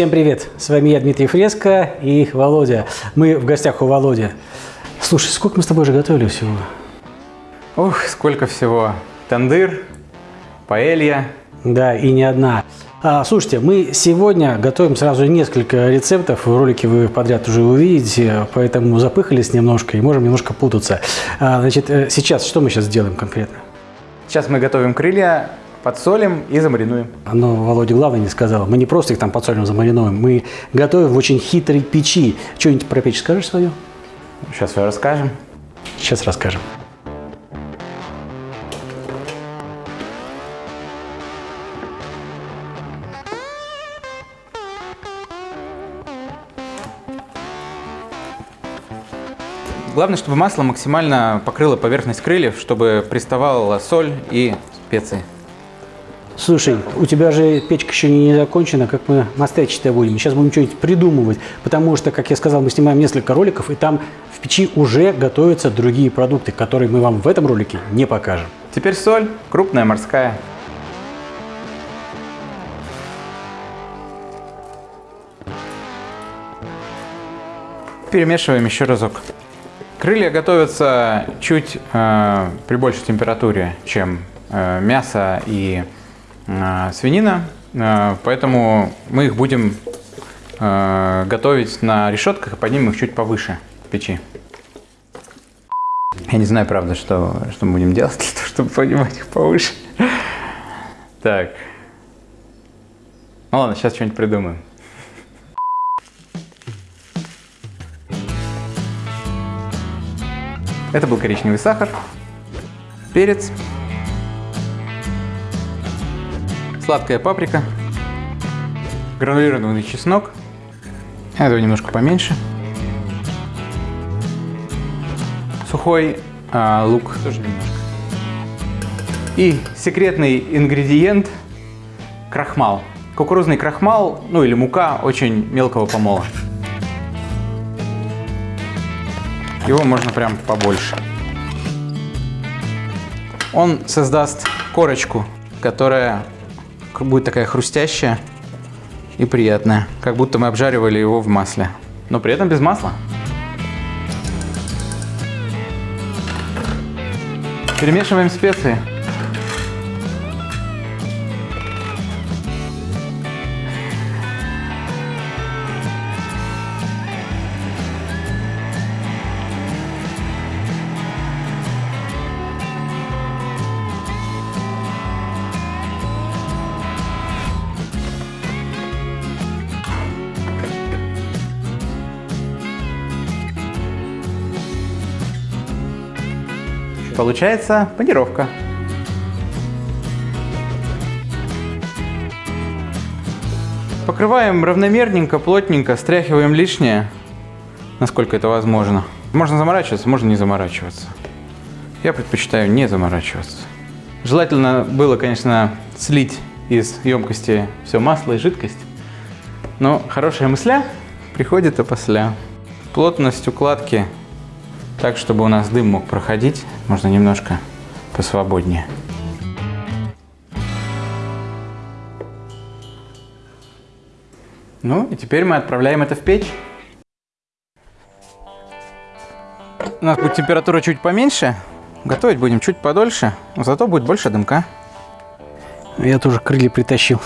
Всем привет! С вами я, Дмитрий Фреско и Володя. Мы в гостях у Володи. Слушай, сколько мы с тобой уже готовили всего? Ух, сколько всего. Тандыр, паэлья. Да, и не одна. А, слушайте, мы сегодня готовим сразу несколько рецептов. В ролике вы подряд уже увидите, поэтому запыхались немножко и можем немножко путаться. А, значит, э, сейчас, что мы сейчас делаем конкретно? Сейчас мы готовим крылья, подсолим и замаринуем. Но Володя главное не сказал. Мы не просто их там подсолим, замариновываем. Мы готовим в очень хитрой печи. Что-нибудь про печь скажешь свою? Сейчас все расскажем. Сейчас расскажем. Главное, чтобы масло максимально покрыло поверхность крыльев, чтобы приставала соль и специи. Слушай, у тебя же печка еще не закончена, как мы мастерчить-то будем. Сейчас будем что-нибудь придумывать, потому что, как я сказал, мы снимаем несколько роликов, и там в печи уже готовятся другие продукты, которые мы вам в этом ролике не покажем. Теперь соль, крупная морская. Перемешиваем еще разок. Крылья готовятся чуть э, при большей температуре, чем э, мясо и свинина, э, поэтому мы их будем э, готовить на решетках и поднимем их чуть повыше в печи. Я не знаю, правда, что, что мы будем делать для того, чтобы поднимать их повыше. Так. Ну ладно, сейчас что-нибудь придумаем. Это был коричневый сахар, перец, сладкая паприка, гранулированный чеснок, этого немножко поменьше, сухой а, лук, тоже немножко, и секретный ингредиент – крахмал. Кукурузный крахмал, ну или мука очень мелкого помола. Его можно прям побольше. Он создаст корочку, которая будет такая хрустящая и приятная. Как будто мы обжаривали его в масле. Но при этом без масла. Перемешиваем специи. Получается панировка. Покрываем равномерненько, плотненько, стряхиваем лишнее, насколько это возможно. Можно заморачиваться, можно не заморачиваться. Я предпочитаю не заморачиваться. Желательно было, конечно, слить из емкости все масло и жидкость. Но хорошая мысля приходит опосля. Плотность укладки так, чтобы у нас дым мог проходить, можно немножко посвободнее. Ну и теперь мы отправляем это в печь. У нас будет температура чуть поменьше, готовить будем чуть подольше, но зато будет больше дымка. Я тоже крылья притащил.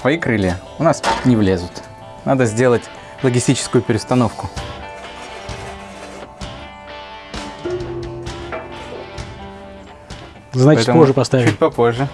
Твои крылья у нас не влезут. Надо сделать логистическую перестановку. Значит, Поэтому позже поставим. Чуть попозже.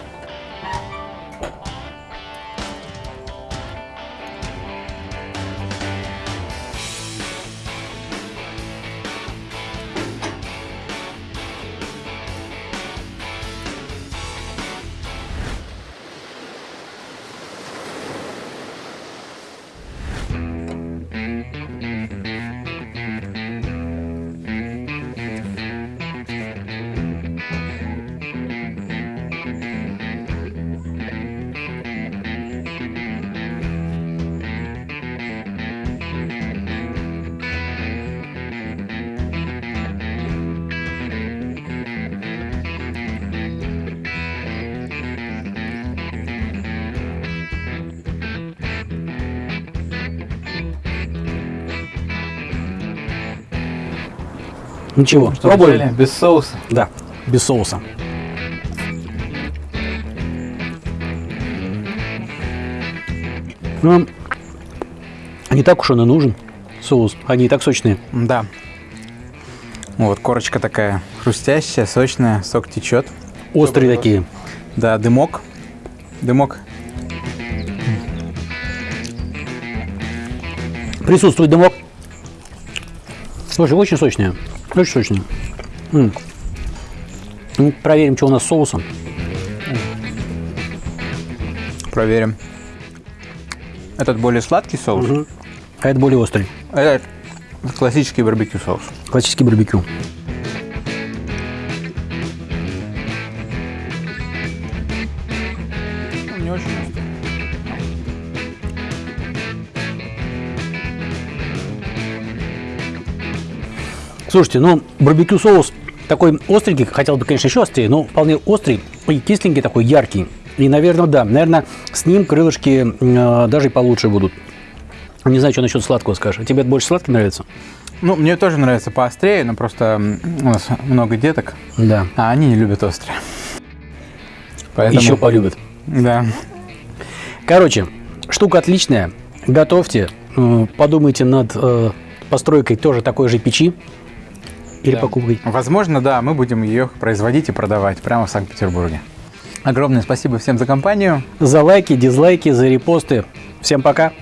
Ничего, Что пробуем. взяли? Без соуса. Да, без соуса. Ну, не так уж он и нужен, соус. Они и так сочные. Да. Вот, корочка такая хрустящая, сочная, сок течет. Острые такие. Да, дымок. Дымок. Присутствует дымок. Слушай, очень сочные. Очень сочные. М. Ну, проверим, что у нас с соусом. Проверим. Этот более сладкий соус. А это более острый. а Этот классический барбекю соус. Классический барбекю. Слушайте, ну, барбекю соус такой остренький, хотел бы, конечно, еще острее, но вполне острый и кисленький такой, яркий. И, наверное, да, наверное, с ним крылышки э, даже и получше будут. Не знаю, что насчет сладкого скажешь. А тебе больше сладкий нравится? Ну, мне тоже нравится поострее, но просто у нас много деток, Да. а они не любят острое. Поэтому, Еще полюбят. Да. Короче, штука отличная. Готовьте. Э, Подумайте над э, постройкой тоже такой же печи. Или Да. Возможно, да, мы будем ее производить и продавать прямо в Санкт-Петербурге. Огромное спасибо всем за компанию. За лайки, дизлайки, за репосты. Всем пока.